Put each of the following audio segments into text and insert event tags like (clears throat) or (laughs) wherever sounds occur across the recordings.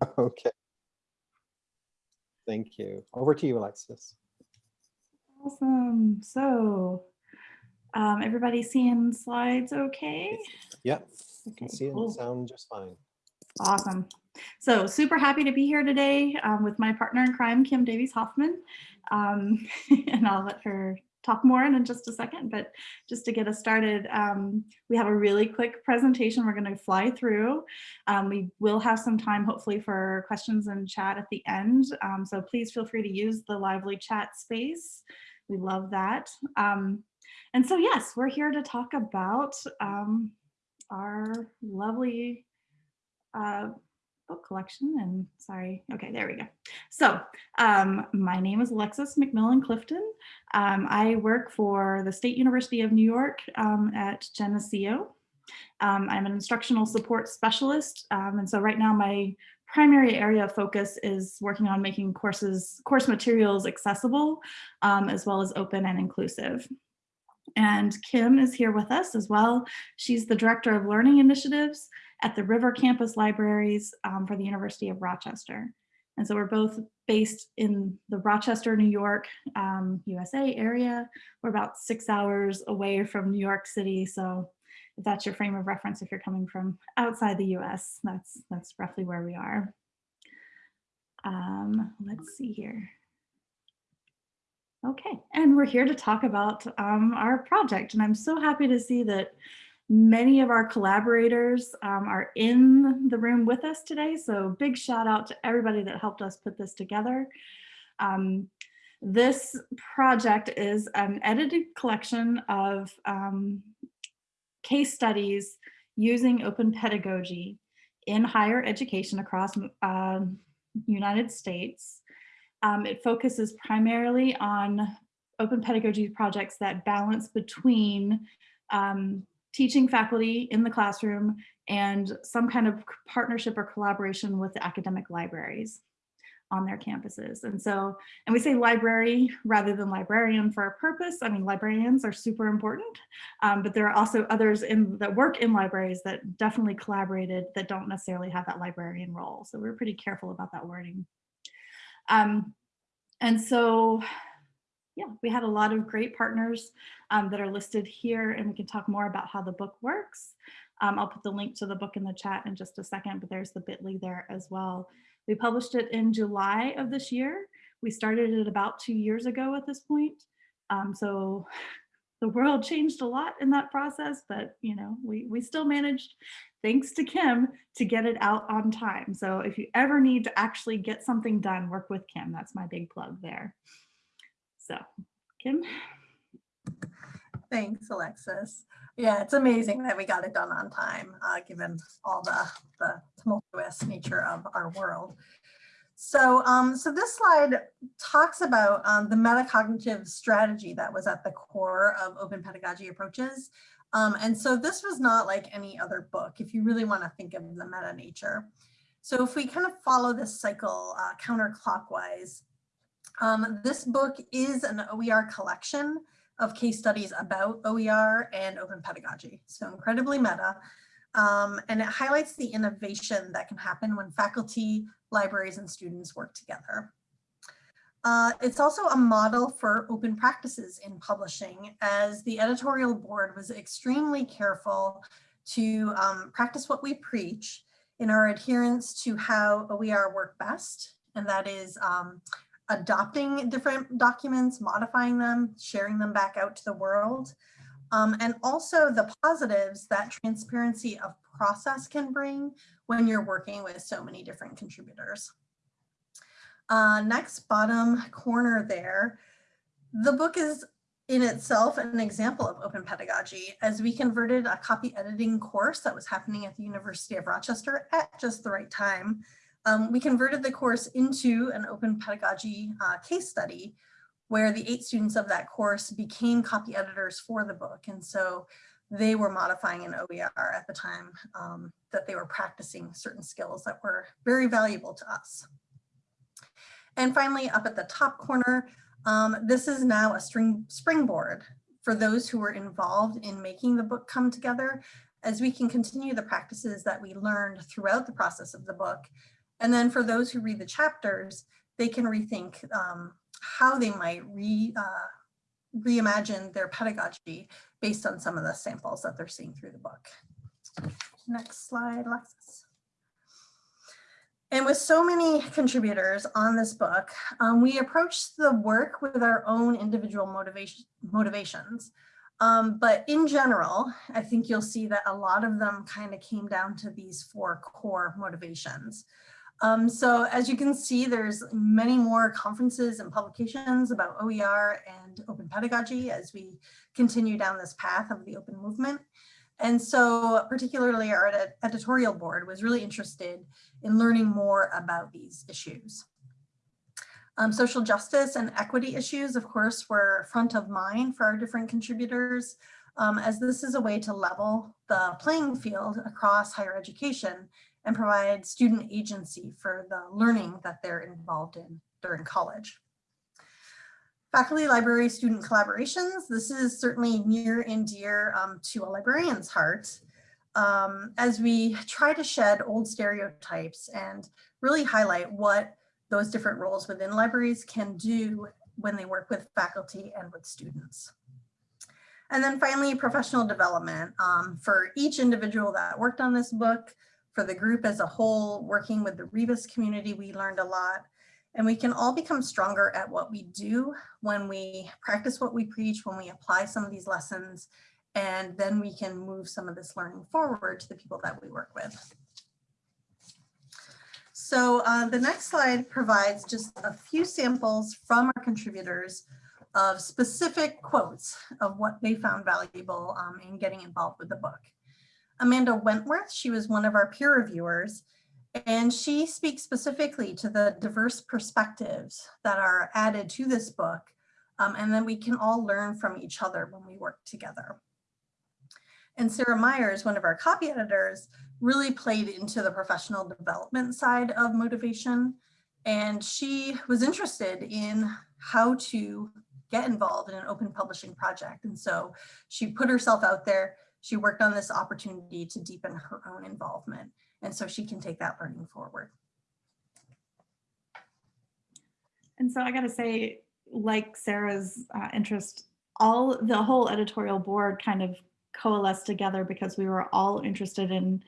(laughs) Okay. Thank you. Over to you, Alexis. Awesome. So, um, everybody seeing slides okay? Yep, you can Okay, see cool. and sound just fine. Awesome. So super happy to be here today um, with my partner in crime, Kim Davies Hoffman. Um, (laughs) and I'll let her talk more in just a second, but just to get us started, um, we have a really quick presentation we're gonna fly through. Um, we will have some time hopefully for questions and chat at the end. Um, so please feel free to use the lively chat space. We love that. Um, and so yes, we're here to talk about um, our lovely uh, book collection and sorry, okay, there we go. So um, my name is Alexis McMillan Clifton. Um, I work for the State University of New York um, at Geneseo. Um, I'm an instructional support specialist. um, and so right now my primary area of focus is working on making courses, course materials accessible, um, as well as open and inclusive. And Kim is here with us as well. She's the Director of Learning Initiatives at the River Campus Libraries um, for the University of Rochester. And so we're both based in the Rochester, New York, um, USA area. We're about six hours away from New York City. So if that's your frame of reference, if you're coming from outside the US, that's, that's roughly where we are. Um, let's see here. Okay, and we're here to talk about um, our project. And I'm so happy to see that many of our collaborators um, are in the room with us today. So big shout out to everybody that helped us put this together. Um, this project is an edited collection of um, case studies using open pedagogy in higher education across uh, United States. Um, it focuses primarily on open pedagogy projects that balance between um, teaching faculty in the classroom and some kind of partnership or collaboration with the academic libraries on their campuses. And so, and we say library rather than librarian for a purpose. I mean, librarians are super important, um, but there are also others in that work in libraries that definitely collaborated that don't necessarily have that librarian role. So we're pretty careful about that wording. Um, and so, yeah, we had a lot of great partners um, that are listed here and we can talk more about how the book works. Um, I'll put the link to the book in the chat in just a second, but there's the bit.ly there as well. We published it in July of this year. We started it about two years ago at this point. Um, so (laughs) the world changed a lot in that process, but you know, we, we still managed, thanks to Kim, to get it out on time. So if you ever need to actually get something done, work with Kim. That's my big plug there. So Kim. Thanks, Alexis. Yeah, it's amazing that we got it done on time, uh, given all the, the tumultuous nature of our world. So, um, so this slide talks about um, the metacognitive strategy that was at the core of open pedagogy approaches. Um, and so this was not like any other book, if you really want to think of the meta nature. So if we kind of follow this cycle uh, counterclockwise, um, this book is an OER collection of case studies about OER and open pedagogy. So incredibly meta. Um, and it highlights the innovation that can happen when faculty, libraries, and students work together. Uh, it's also a model for open practices in publishing as the editorial board was extremely careful to um, practice what we preach in our adherence to how OER work best. And that is um, adopting different documents, modifying them, sharing them back out to the world. Um, and also the positives that transparency of process can bring when you're working with so many different contributors. Uh, next bottom corner there, the book is in itself an example of open pedagogy as we converted a copy editing course that was happening at the University of Rochester at just the right time. Um, we converted the course into an open pedagogy uh, case study where the eight students of that course became copy editors for the book. And so they were modifying an OER at the time um, that they were practicing certain skills that were very valuable to us. And finally, up at the top corner, um, this is now a string, springboard for those who were involved in making the book come together as we can continue the practices that we learned throughout the process of the book And then for those who read the chapters, they can rethink um, how they might re, uh, reimagine their pedagogy based on some of the samples that they're seeing through the book. Next slide, Alexis. And with so many contributors on this book, um, we approached the work with our own individual motivation, motivations. Um, but in general, I think you'll see that a lot of them kind of came down to these four core motivations. Um, so as you can see, there's many more conferences and publications about OER and open pedagogy as we continue down this path of the open movement. And so particularly our ed editorial board was really interested in learning more about these issues. Um, social justice and equity issues, of course, were front of mind for our different contributors, um, as this is a way to level the playing field across higher education and provide student agency for the learning that they're involved in during college. Faculty library student collaborations. This is certainly near and dear um, to a librarian's heart um, as we try to shed old stereotypes and really highlight what those different roles within libraries can do when they work with faculty and with students. And then finally, professional development um, for each individual that worked on this book, for the group as a whole, working with the Rebus community, we learned a lot. And we can all become stronger at what we do when we practice what we preach, when we apply some of these lessons, and then we can move some of this learning forward to the people that we work with. So uh, the next slide provides just a few samples from our contributors of specific quotes of what they found valuable um, in getting involved with the book. Amanda Wentworth, she was one of our peer reviewers, and she speaks specifically to the diverse perspectives that are added to this book, um, and then we can all learn from each other when we work together. And Sarah Myers, one of our copy editors, really played into the professional development side of motivation. And she was interested in how to get involved in an open publishing project. And so she put herself out there. She worked on this opportunity to deepen her own involvement. And so she can take that learning forward. And so I got to say, like Sarah's uh, interest, all the whole editorial board kind of coalesced together because we were all interested in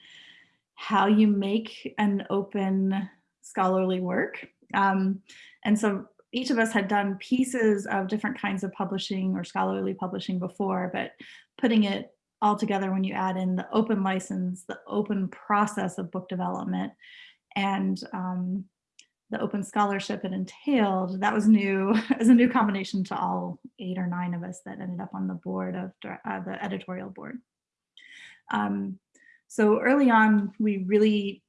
how you make an open scholarly work. Um, and so each of us had done pieces of different kinds of publishing or scholarly publishing before, but putting it all together when you add in the open license, the open process of book development, and um, the open scholarship it entailed, that was new (laughs) as a new combination to all eight or nine of us that ended up on the board of uh, the editorial board. Um, so early on, we really,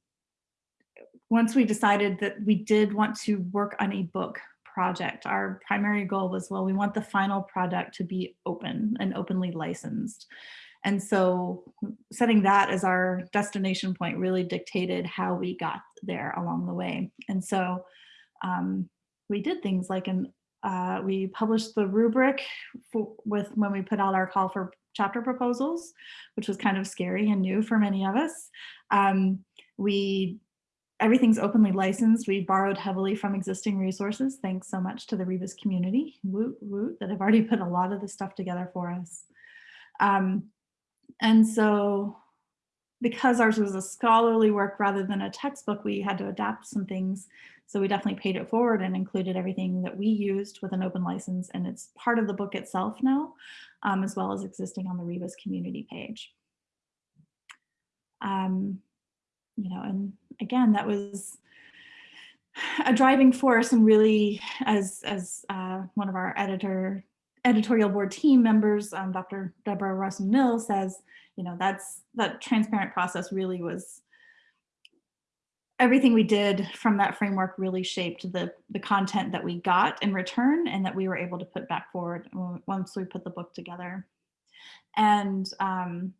once we decided that we did want to work on a book project, our primary goal was, well, we want the final product to be open and openly licensed. And so setting that as our destination point really dictated how we got there along the way. And so um, we did things like an, uh, we published the rubric for, with when we put out our call for chapter proposals, which was kind of scary and new for many of us. Um, we everything's openly licensed. We borrowed heavily from existing resources. Thanks so much to the Rebus community, woot woot, that have already put a lot of the stuff together for us. Um, and so because ours was a scholarly work rather than a textbook, we had to adapt some things. So we definitely paid it forward and included everything that we used with an open license. And it's part of the book itself now, um, as well as existing on the Rebus community page. Um, you know, and again, that was a driving force and really as, as uh, one of our editor editorial board team members, um, Dr. Deborah Rossen-Knill says, you know, that's that transparent process really was everything we did from that framework really shaped the, the content that we got in return and that we were able to put back forward once we put the book together. And um,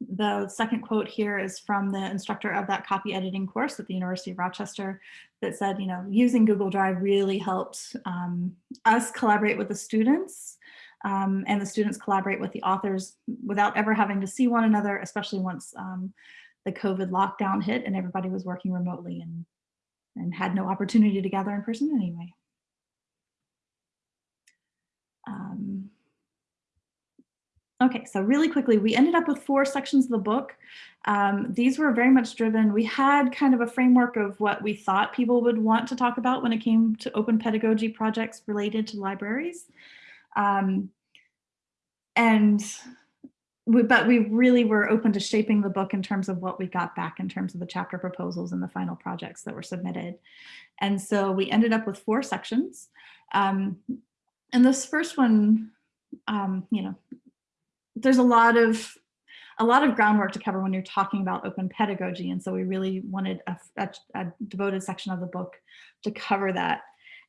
the second quote here is from the instructor of that copy editing course at the University of Rochester that said, you know, using Google Drive really helped um, us collaborate with the students um, and the students collaborate with the authors without ever having to see one another, especially once um, the COVID lockdown hit and everybody was working remotely and, and had no opportunity to gather in person anyway. Okay, so really quickly, we ended up with four sections of the book. Um, these were very much driven. We had kind of a framework of what we thought people would want to talk about when it came to open pedagogy projects related to libraries. Um, and we, but we really were open to shaping the book in terms of what we got back in terms of the chapter proposals and the final projects that were submitted. And so we ended up with four sections. Um, and this first one, um, you know, there's a lot of a lot of groundwork to cover when you're talking about open pedagogy. And so we really wanted a, a, a devoted section of the book to cover that.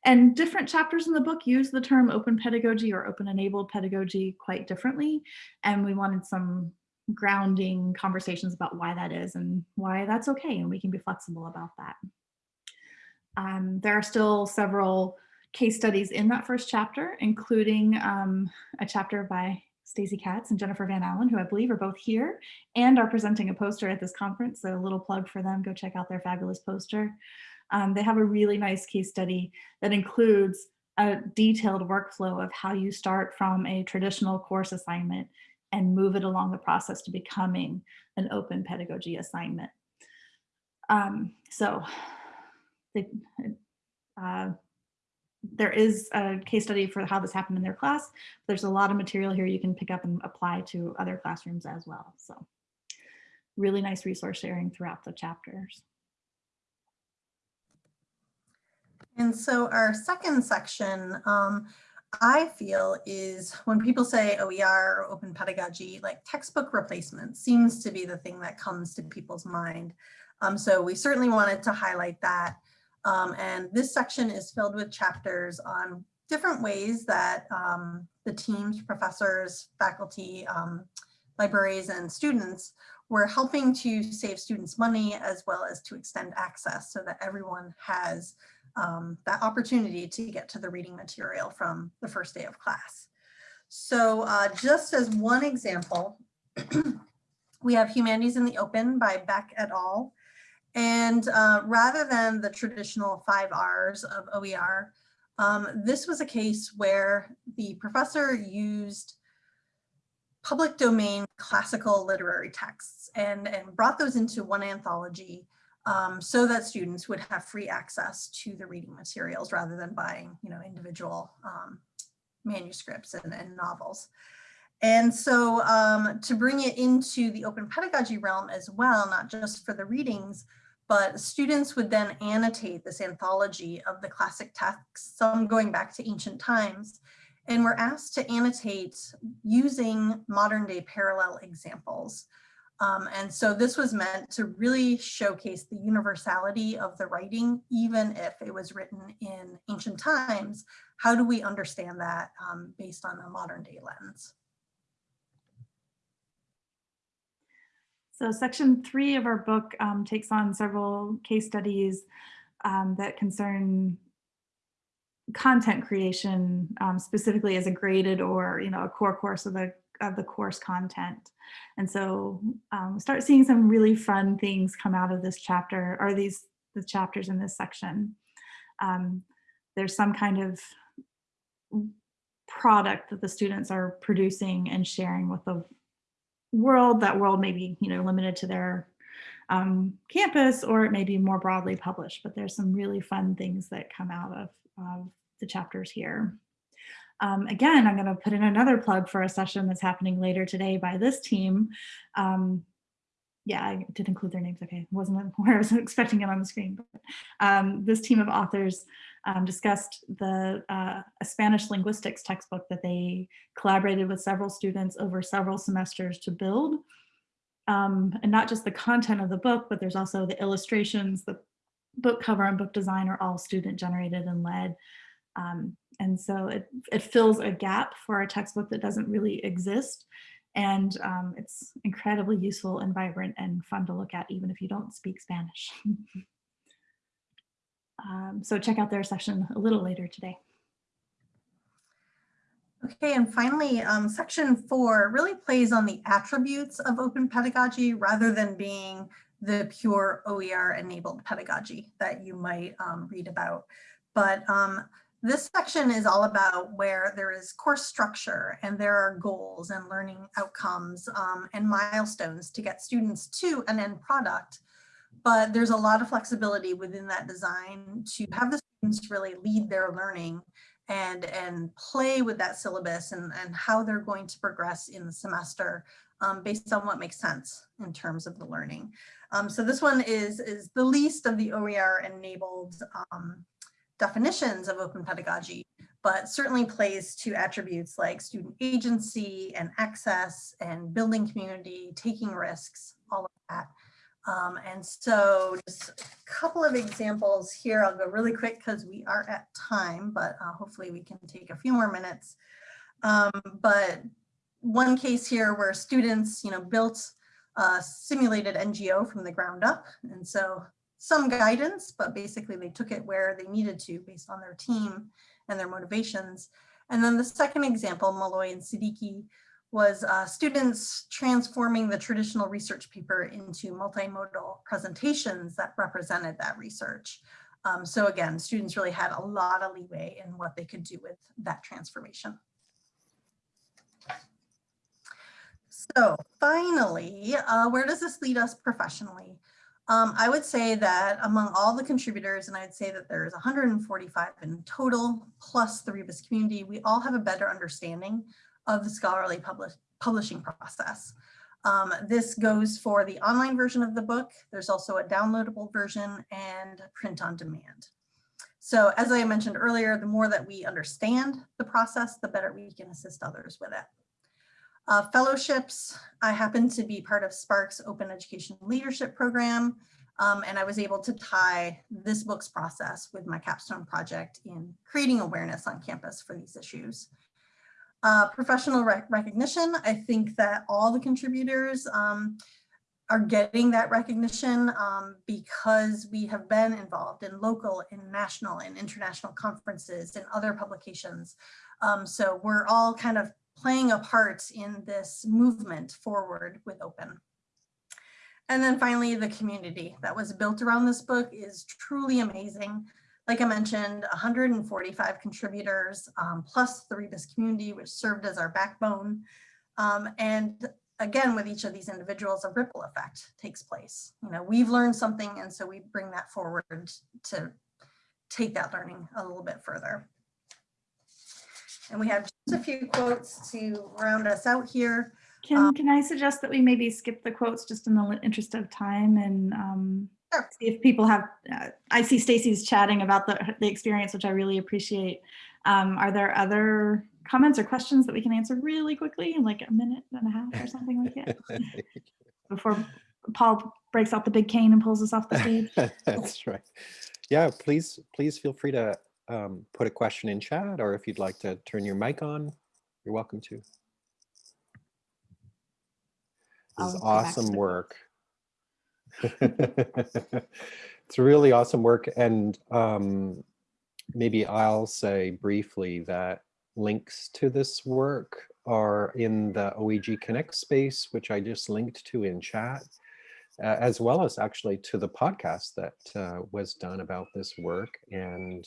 And different chapters in the book use the term open pedagogy or open enabled pedagogy quite differently. And we wanted some grounding conversations about why that is and why that's okay. And we can be flexible about that. Um, there are still several case studies in that first chapter, including um, a chapter by Stacey Katz and Jennifer Van Allen, who I believe are both here and are presenting a poster at this conference. So a little plug for them, go check out their fabulous poster. Um, they have a really nice case study that includes a detailed workflow of how you start from a traditional course assignment and move it along the process to becoming an open pedagogy assignment. Um, so they, uh, there is a case study for how this happened in their class. There's a lot of material here you can pick up and apply to other classrooms as well. So really nice resource sharing throughout the chapters. And so our second section, um, I feel is when people say OER, open pedagogy, like textbook replacement seems to be the thing that comes to people's mind. Um, so we certainly wanted to highlight that. Um, and this section is filled with chapters on different ways that um, the teams, professors, faculty, um, libraries, and students were helping to save students money as well as to extend access so that everyone has um, that opportunity to get to the reading material from the first day of class. So uh, just as one example, (clears throat) we have Humanities in the Open by Beck et al. And uh, rather than the traditional five R's of OER, um, this was a case where the professor used public domain classical literary texts and, and brought those into one anthology um, so that students would have free access to the reading materials rather than buying, you know, individual um, manuscripts and, and, novels. And so um, to bring it into the open pedagogy realm as well, not just for the readings, but students would then annotate this anthology of the classic texts, some going back to ancient times, and were asked to annotate using modern day parallel examples. Um, and so this was meant to really showcase the universality of the writing, even if it was written in ancient times. How do we understand that um, based on a modern day lens? So section three of our book um, takes on several case studies um, that concern content creation um, specifically as a graded or you know a core course of the of the course content. And so um, start seeing some really fun things come out of this chapter or these the chapters in this section. Um, there's some kind of product that the students are producing and sharing with the world. That world may be you know limited to their um, campus or it may be more broadly published, but there's some really fun things that come out of, of the chapters here. Um, again, I'm going to put in another plug for a session that's happening later today by this team. Um, yeah, I did include their names. Okay, wasn't (laughs) where I was expecting it on the screen. But um, this team of authors um, discussed the uh, a Spanish linguistics textbook that they collaborated with several students over several semesters to build. Um, and not just the content of the book, but there's also the illustrations, the book cover and book design are all student generated and led. Um, and so it, it fills a gap for a textbook that doesn't really exist. And um, it's incredibly useful and vibrant and fun to look at, even if you don't speak Spanish. (laughs) um, so check out their session a little later today. Okay, and finally, um, section four really plays on the attributes of open pedagogy rather than being the pure OER enabled pedagogy that you might um, read about. But um, this section is all about where there is course structure and there are goals and learning outcomes um, and milestones to get students to an end product. But there's a lot of flexibility within that design to have the students really lead their learning and, and play with that syllabus and, and how they're going to progress in the semester um, based on what makes sense in terms of the learning. Um, so this one is, is the least of the OER enabled um, definitions of open pedagogy, but certainly plays to attributes like student agency and access and building community, taking risks, all of that. Um, and so just a couple of examples here. I'll go really quick because we are at time, but uh, hopefully we can take a few more minutes. Um, but one case here where students, you know, built a simulated NGO from the ground up. And so some guidance, but basically they took it where they needed to based on their team and their motivations. And then the second example, Malloy and Siddiqui, was uh, students transforming the traditional research paper into multimodal presentations that represented that research. Um, so again, students really had a lot of leeway in what they could do with that transformation. So finally, uh, where does this lead us professionally? Um, I would say that among all the contributors, and I'd say that there's 145 in total, plus the Rebus community, we all have a better understanding of the scholarly publish, publishing process. Um, this goes for the online version of the book. There's also a downloadable version and print on demand. So as I mentioned earlier, the more that we understand the process, the better we can assist others with it. Uh, fellowships, I happen to be part of SPARC's Open Education Leadership Program, um, and I was able to tie this book's process with my capstone project in creating awareness on campus for these issues. Uh, professional rec recognition, I think that all the contributors um, are getting that recognition um, because we have been involved in local and national and international conferences and other publications. Um, so we're all kind of playing a part in this movement forward with open. And then finally, the community that was built around this book is truly amazing. Like I mentioned, 145 contributors, um, plus the Rebus community, which served as our backbone. Um, and again, with each of these individuals, a ripple effect takes place. You know, we've learned something, and so we bring that forward to take that learning a little bit further. And we have just a few quotes to round us out here. Can, Um, can I suggest that we maybe skip the quotes just in the interest of time and um, Sure. see if people have, uh, I see Stacy's chatting about the, the experience, which I really appreciate. Um, Are there other comments or questions that we can answer really quickly in like a minute and a half or something like that? (laughs) Before Paul breaks out the big cane and pulls us off the stage? (laughs) That's right. Yeah, please, please feel free to um, put a question in chat, or if you'd like to turn your mic on, you're welcome to. This is I'll awesome work. (laughs) It's really awesome work. And um, maybe I'll say briefly that links to this work are in the OEG Connect space, which I just linked to in chat, uh, as well as actually to the podcast that uh, was done about this work. And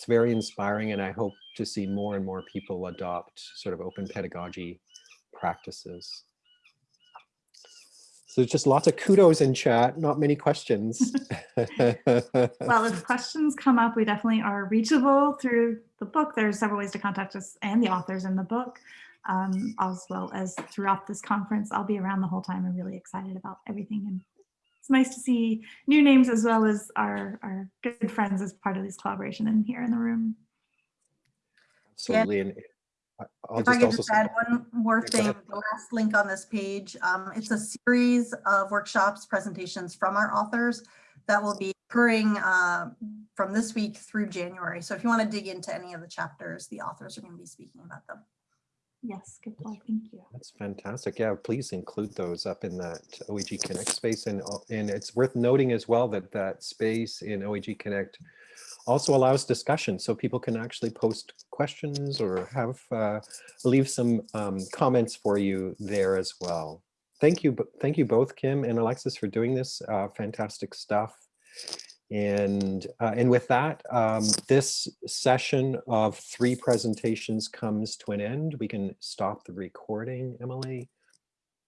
it's very inspiring, and I hope to see more and more people adopt sort of open pedagogy practices. So just lots of kudos in chat, not many questions. (laughs) Well, if questions come up, we definitely are reachable through the book. There's several ways to contact us and the authors in the book, um, as well as throughout this conference. I'll be around the whole time. I'm really excited about everything. And it's nice to see new names as well as our, our good friends as part of this collaboration and here in the room. Absolutely. And I- I'll If I could also just say, add one more thing, the last link on this page, um, it's a series of workshops, presentations from our authors that will be occurring uh, from this week through January. So if you want to dig into any of the chapters, the authors are going to be speaking about them. Yes, good plug. Thank you. That's fantastic. Yeah, please include those up in that OEG Connect space. And, uh, and it's worth noting as well that that space in OEG Connect also allows discussion so people can actually post questions or have uh, leave some um, comments for you there as well. Thank you. Thank you both, Kim and Alexis, for doing this uh, fantastic stuff. And, uh, and with that, um, this session of three presentations comes to an end. We can stop the recording, Emily.